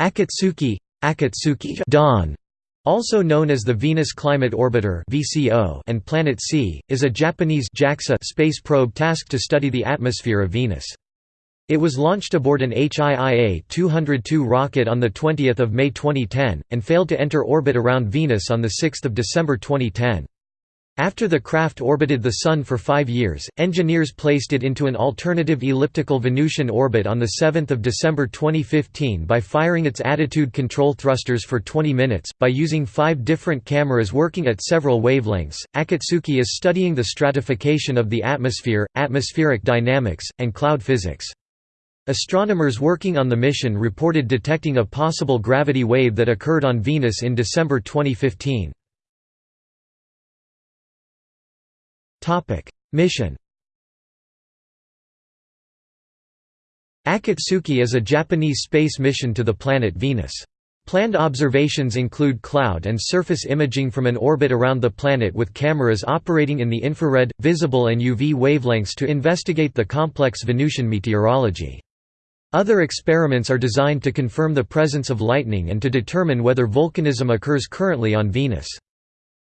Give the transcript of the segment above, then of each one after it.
Akatsuki, Akatsuki Dawn, also known as the Venus Climate Orbiter (VCO) and Planet C, is a Japanese JAXA space probe tasked to study the atmosphere of Venus. It was launched aboard an HIIA-202 rocket on 20 May 2010, and failed to enter orbit around Venus on 6 December 2010. After the craft orbited the Sun for five years, engineers placed it into an alternative elliptical Venusian orbit on 7 December 2015 by firing its attitude control thrusters for 20 minutes. By using five different cameras working at several wavelengths, Akatsuki is studying the stratification of the atmosphere, atmospheric dynamics, and cloud physics. Astronomers working on the mission reported detecting a possible gravity wave that occurred on Venus in December 2015. Mission Akatsuki is a Japanese space mission to the planet Venus. Planned observations include cloud and surface imaging from an orbit around the planet with cameras operating in the infrared, visible and UV wavelengths to investigate the complex Venusian meteorology. Other experiments are designed to confirm the presence of lightning and to determine whether volcanism occurs currently on Venus.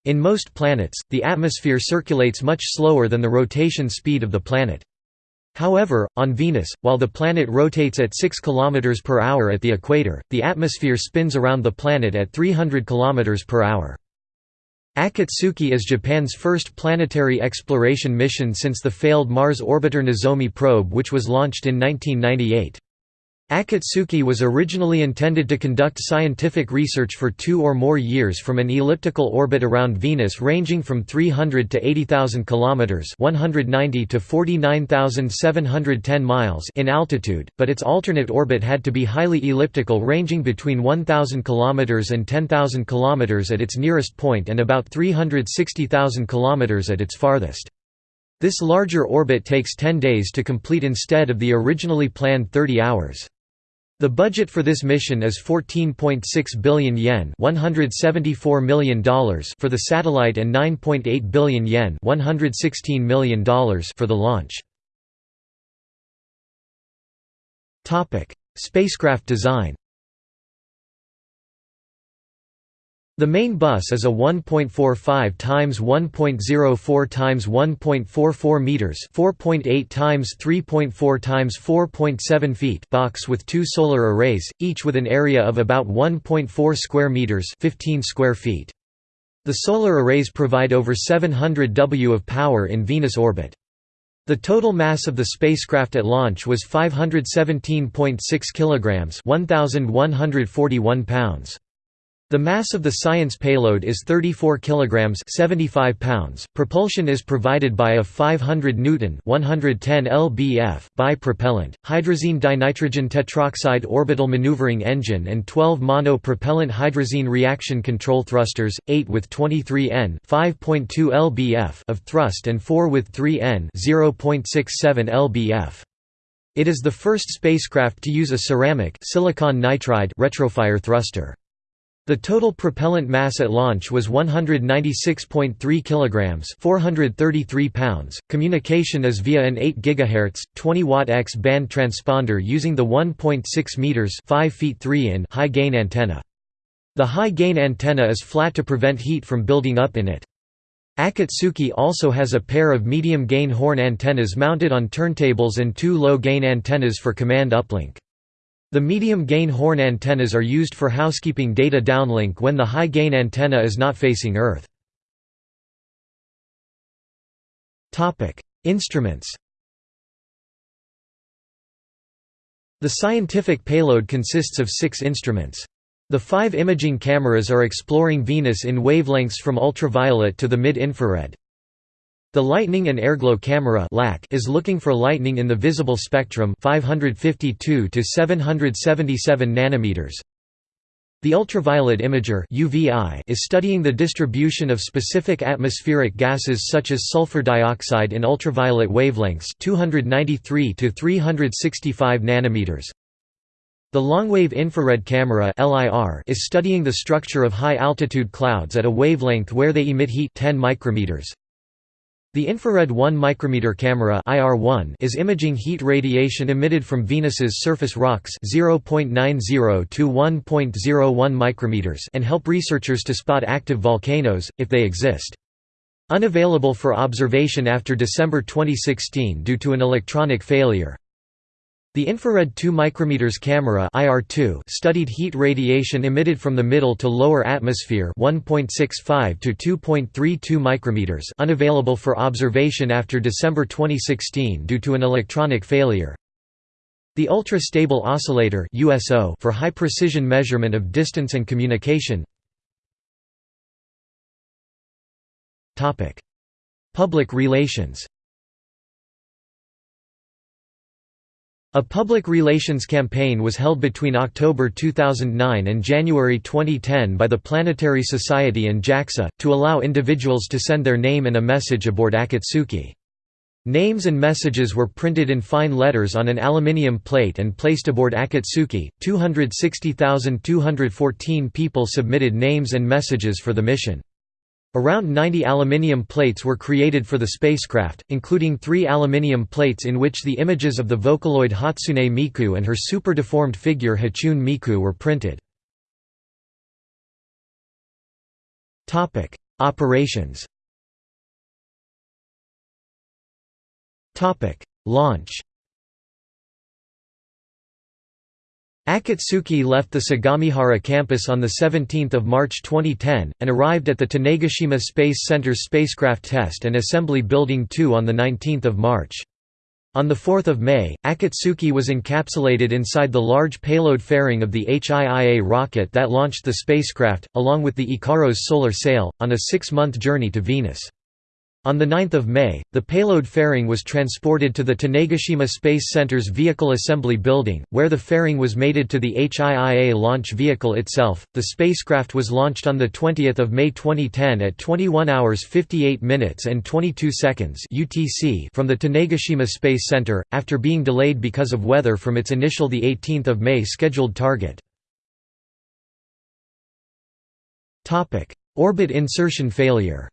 In most planets, the atmosphere circulates much slower than the rotation speed of the planet. However, on Venus, while the planet rotates at 6 km per hour at the equator, the atmosphere spins around the planet at 300 km per hour. Akatsuki is Japan's first planetary exploration mission since the failed Mars orbiter Nozomi probe which was launched in 1998. Akatsuki was originally intended to conduct scientific research for two or more years from an elliptical orbit around Venus ranging from 300 to 80,000 kilometers (190 to 49,710 miles) in altitude, but its alternate orbit had to be highly elliptical ranging between 1,000 kilometers and 10,000 kilometers at its nearest point and about 360,000 kilometers at its farthest. This larger orbit takes 10 days to complete instead of the originally planned 30 hours. The budget for this mission is 14.6 billion yen $174 million for the satellite and 9.8 billion yen $116 million for the launch. Spacecraft design The main bus is a 1.45 times 1.04 times 1.44 meters, 4.8 times 3.4 times 4.7 feet box with two solar arrays, each with an area of about 1.4 square meters, 15 square feet. The solar arrays provide over 700 W of power in Venus orbit. The total mass of the spacecraft at launch was 517.6 kilograms, 1141 pounds. The mass of the science payload is 34 kilograms 75 pounds. Propulsion is provided by a 500 newton 110 lbf bi-propellant hydrazine dinitrogen tetroxide orbital maneuvering engine and 12 mono-propellant hydrazine reaction control thrusters, 8 with 23 N 5.2 lbf of thrust and 4 with 3 N 0.67 lbf. It is the first spacecraft to use a ceramic silicon nitride retrofire thruster. The total propellant mass at launch was 196.3 kilograms, 433 pounds. Communication is via an 8 GHz, 20 watt X band transponder using the 1.6 meters, 5 feet 3 in high gain antenna. The high gain antenna is flat to prevent heat from building up in it. Akatsuki also has a pair of medium gain horn antennas mounted on turntables and two low gain antennas for command uplink. The medium-gain horn antennas are used for housekeeping data downlink when the high-gain antenna is not facing Earth. Instruments The scientific payload consists of six instruments. The five imaging cameras are exploring Venus in wavelengths from ultraviolet to the mid-infrared. The Lightning and Airglow camera is looking for lightning in the visible spectrum 552 to 777 nanometers. The ultraviolet imager UVI is studying the distribution of specific atmospheric gases such as sulfur dioxide in ultraviolet wavelengths 293 to 365 nanometers. The longwave infrared camera LIR is studying the structure of high altitude clouds at a wavelength where they emit heat 10 micrometers. The infrared 1 micrometer camera IR1 is imaging heat radiation emitted from Venus's surface rocks 0.90 to 1.01 micrometers and help researchers to spot active volcanoes if they exist. Unavailable for observation after December 2016 due to an electronic failure. The infrared 2 micrometers camera IR2 studied heat radiation emitted from the middle to lower atmosphere 1.65 to 2.32 micrometers unavailable for observation after December 2016 due to an electronic failure. The Ultra Stable Oscillator USO for high precision measurement of distance and communication. Topic: Public relations. A public relations campaign was held between October 2009 and January 2010 by the Planetary Society and JAXA, to allow individuals to send their name and a message aboard Akatsuki. Names and messages were printed in fine letters on an aluminium plate and placed aboard Akatsuki. 260,214 people submitted names and messages for the mission. Around 90 aluminium plates were created for the spacecraft, including three aluminium plates in which the images of the Vocaloid Hatsune Miku and her super-deformed figure Hachune Miku were printed. Operations Launch Akatsuki left the Sagamihara campus on 17 March 2010, and arrived at the Tanegashima Space Center's spacecraft test and assembly Building 2 on 19 March. On 4 May, Akatsuki was encapsulated inside the large payload fairing of the HIIA rocket that launched the spacecraft, along with the Ikaros solar sail, on a six-month journey to Venus. On 9 May, the payload fairing was transported to the Tanegashima Space Center's Vehicle Assembly Building, where the fairing was mated to the HIIA launch vehicle itself. The spacecraft was launched on 20 May 2010 at 21 hours 58 minutes and 22 seconds UTC from the Tanegashima Space Center, after being delayed because of weather from its initial 18 May scheduled target. Orbit insertion failure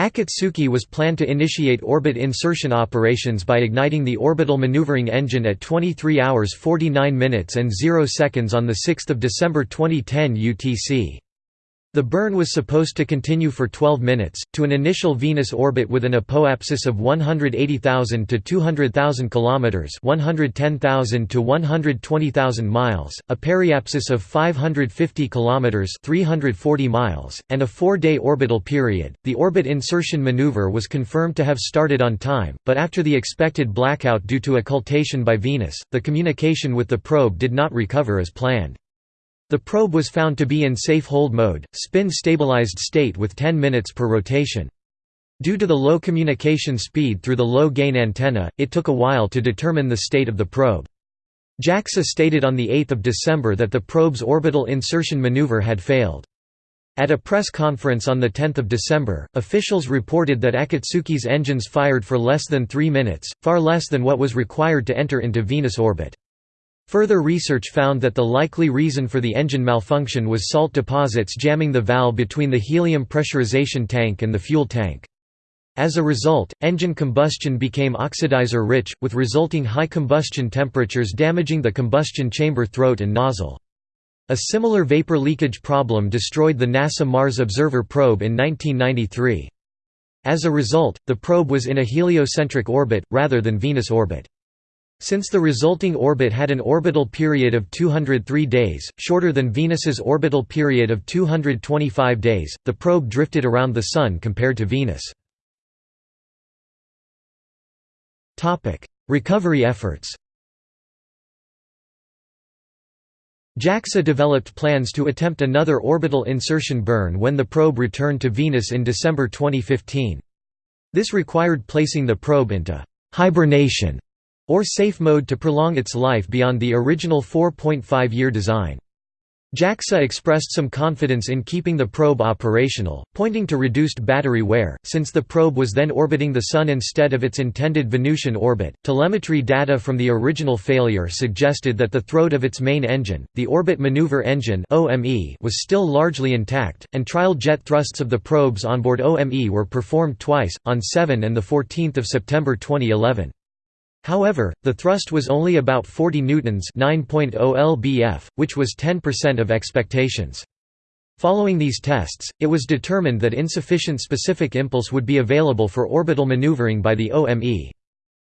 Akatsuki was planned to initiate orbit insertion operations by igniting the orbital maneuvering engine at 23 hours 49 minutes and 0 seconds on 6 December 2010 UTC. The burn was supposed to continue for 12 minutes, to an initial Venus orbit with an apoapsis of 180,000 to 200,000 km 110,000 to 120,000 miles, a periapsis of 550 km 340 miles, and a four-day orbital period. The orbit insertion maneuver was confirmed to have started on time, but after the expected blackout due to occultation by Venus, the communication with the probe did not recover as planned. The probe was found to be in safe hold mode, spin-stabilized state with 10 minutes per rotation. Due to the low communication speed through the low-gain antenna, it took a while to determine the state of the probe. JAXA stated on 8 December that the probe's orbital insertion maneuver had failed. At a press conference on 10 December, officials reported that Akatsuki's engines fired for less than three minutes, far less than what was required to enter into Venus orbit. Further research found that the likely reason for the engine malfunction was salt deposits jamming the valve between the helium pressurization tank and the fuel tank. As a result, engine combustion became oxidizer-rich, with resulting high combustion temperatures damaging the combustion chamber throat and nozzle. A similar vapor leakage problem destroyed the NASA Mars Observer probe in 1993. As a result, the probe was in a heliocentric orbit, rather than Venus orbit. Since the resulting orbit had an orbital period of 203 days, shorter than Venus's orbital period of 225 days, the probe drifted around the Sun compared to Venus. Recovery efforts JAXA developed plans to attempt another orbital insertion burn when the probe returned to Venus in December 2015. This required placing the probe into «hibernation» or safe mode to prolong its life beyond the original 4.5-year design. JAXA expressed some confidence in keeping the probe operational, pointing to reduced battery wear, since the probe was then orbiting the Sun instead of its intended Venusian orbit. Telemetry data from the original failure suggested that the throat of its main engine, the Orbit Maneuver Engine was still largely intact, and trial jet thrusts of the probes onboard OME were performed twice, on 7 and 14 September 2011. However, the thrust was only about 40 newtons 9.0 lbf, which was 10% of expectations. Following these tests, it was determined that insufficient specific impulse would be available for orbital maneuvering by the OME.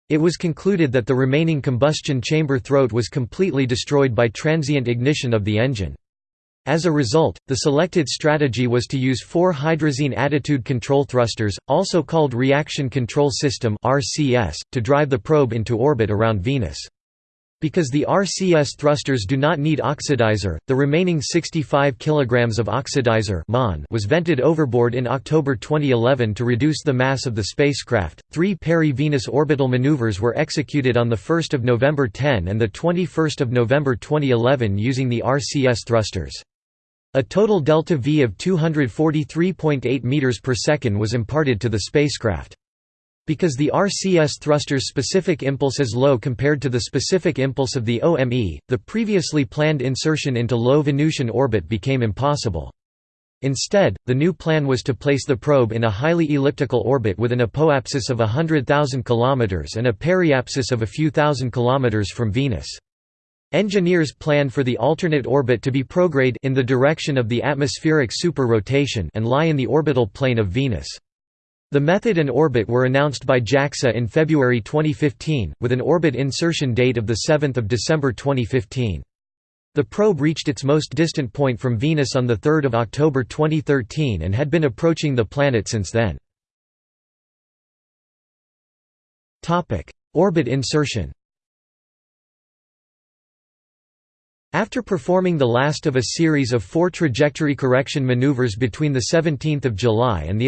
It was concluded that the remaining combustion chamber throat was completely destroyed by transient ignition of the engine. As a result, the selected strategy was to use four hydrazine attitude control thrusters, also called Reaction Control System (RCS), to drive the probe into orbit around Venus. Because the RCS thrusters do not need oxidizer, the remaining 65 kg of oxidizer was vented overboard in October 2011 to reduce the mass of the spacecraft. Three peri-Venus orbital maneuvers were executed on 1 November 10 and 21 November 2011 using the RCS thrusters. A total delta V of 243.8 meters per second was imparted to the spacecraft. Because the RCS thruster's specific impulse is low compared to the specific impulse of the OME, the previously planned insertion into low Venusian orbit became impossible. Instead, the new plan was to place the probe in a highly elliptical orbit with an apoapsis of 100,000 km and a periapsis of a few thousand kilometers from Venus. Engineers plan for the alternate orbit to be prograde in the direction of the atmospheric super-rotation and lie in the orbital plane of Venus. The method and orbit were announced by JAXA in February 2015, with an orbit insertion date of 7 December 2015. The probe reached its most distant point from Venus on 3 October 2013 and had been approaching the planet since then. Orbit insertion After performing the last of a series of four trajectory correction maneuvers between 17 July and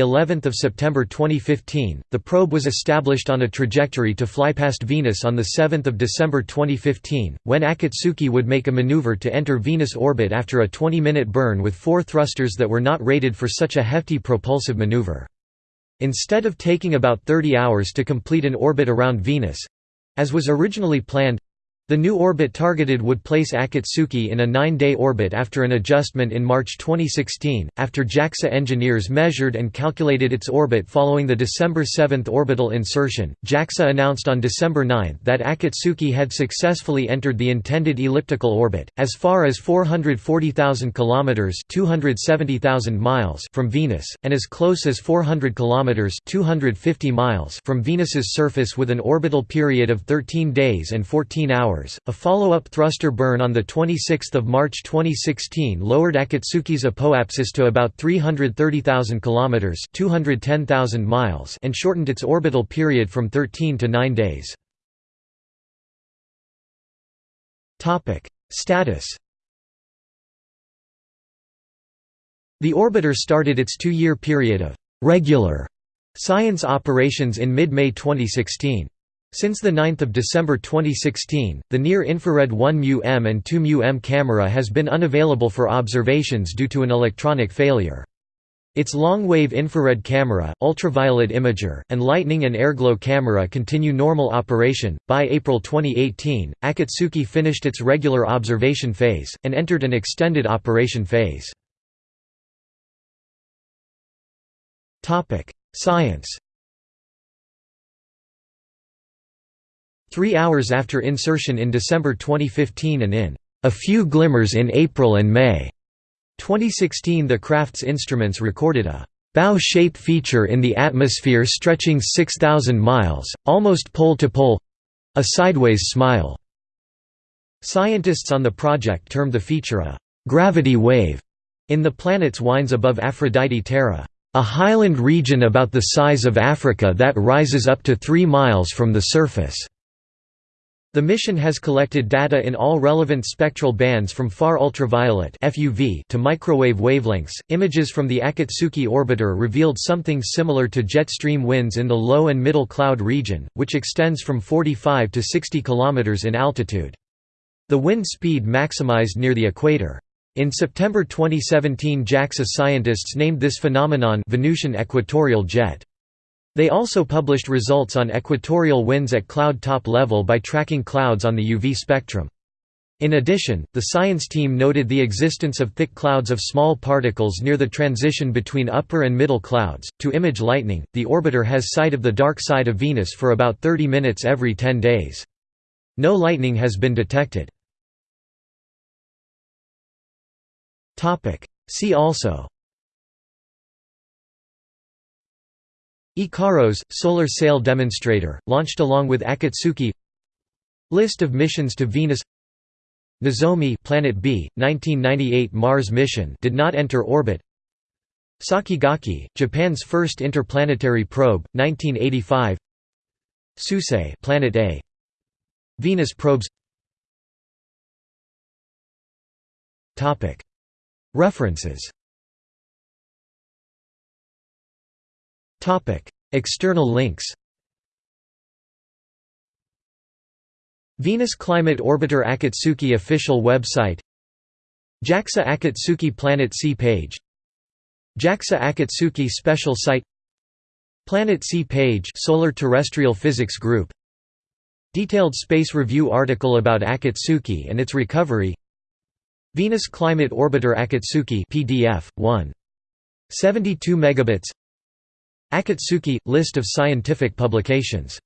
of September 2015, the probe was established on a trajectory to fly past Venus on 7 December 2015, when Akatsuki would make a maneuver to enter Venus orbit after a 20-minute burn with four thrusters that were not rated for such a hefty propulsive maneuver. Instead of taking about 30 hours to complete an orbit around Venus—as was originally planned, the new orbit targeted would place Akatsuki in a nine-day orbit after an adjustment in March 2016, after JAXA engineers measured and calculated its orbit following the December 7 orbital insertion. JAXA announced on December 9 that Akatsuki had successfully entered the intended elliptical orbit, as far as 440,000 km (270,000 miles) from Venus, and as close as 400 km (250 miles) from Venus's surface with an orbital period of 13 days and 14 hours hours. A follow-up thruster burn on the 26th of March 2016 lowered Akatsuki's apoapsis to about 330,000 kilometers, 210,000 miles, and shortened its orbital period from 13 to 9 days. Topic: Status The orbiter started its two-year period of regular science operations in mid-May 2016. Since 9 December 2016, the near-infrared 1μm and 2μm camera has been unavailable for observations due to an electronic failure. Its long-wave infrared camera, ultraviolet imager, and lightning and airglow camera continue normal operation. By April 2018, Akatsuki finished its regular observation phase and entered an extended operation phase. Topic: Science. Three hours after insertion in December 2015 and in a few glimmers in April and May 2016 the craft's instruments recorded a bow-shape feature in the atmosphere stretching 6,000 miles, almost pole-to-pole—a sideways smile. Scientists on the project termed the feature a «gravity wave» in the planet's winds above Aphrodite Terra, a highland region about the size of Africa that rises up to 3 miles from the surface. The mission has collected data in all relevant spectral bands from far ultraviolet (FUV) to microwave wavelengths. Images from the Akatsuki orbiter revealed something similar to jet stream winds in the low and middle cloud region, which extends from 45 to 60 km in altitude. The wind speed maximized near the equator. In September 2017 JAXA scientists named this phenomenon Venusian equatorial jet. They also published results on equatorial winds at cloud top level by tracking clouds on the UV spectrum. In addition, the science team noted the existence of thick clouds of small particles near the transition between upper and middle clouds. To image lightning, the orbiter has sight of the dark side of Venus for about 30 minutes every 10 days. No lightning has been detected. See also Ikaros, solar sail demonstrator, launched along with Akatsuki List of missions to Venus Nozomi Planet B, 1998 Mars mission did not enter orbit. Sakigake, Japan's first interplanetary probe, 1985. Suisei Planet A. Venus probes. References. External links Venus Climate Orbiter Akatsuki official website JAXA Akatsuki Planet C page JAXA Akatsuki special site Planet C page Solar Terrestrial Physics Group Detailed Space Review article about Akatsuki and its recovery Venus Climate Orbiter Akatsuki PDF 1 72 megabits Akatsuki list of scientific publications